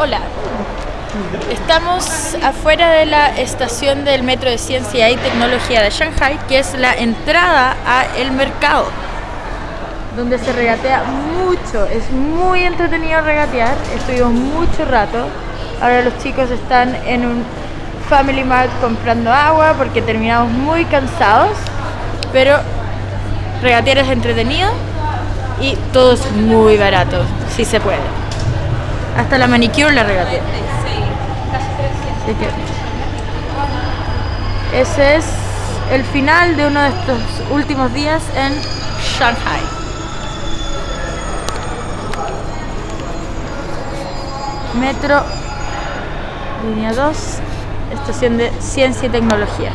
Hola, estamos afuera de la estación del metro de Ciencia y Tecnología de Shanghai, que es la entrada a el mercado, donde se regatea mucho, es muy entretenido regatear, estuvimos mucho rato, ahora los chicos están en un Family Mart comprando agua porque terminamos muy cansados, pero regatear es entretenido y todo es muy barato, si se puede. Hasta la manicure la regateé. Así que ese es el final de uno de estos últimos días en Shanghai. Metro, línea 2, estación de ciencia y tecnología.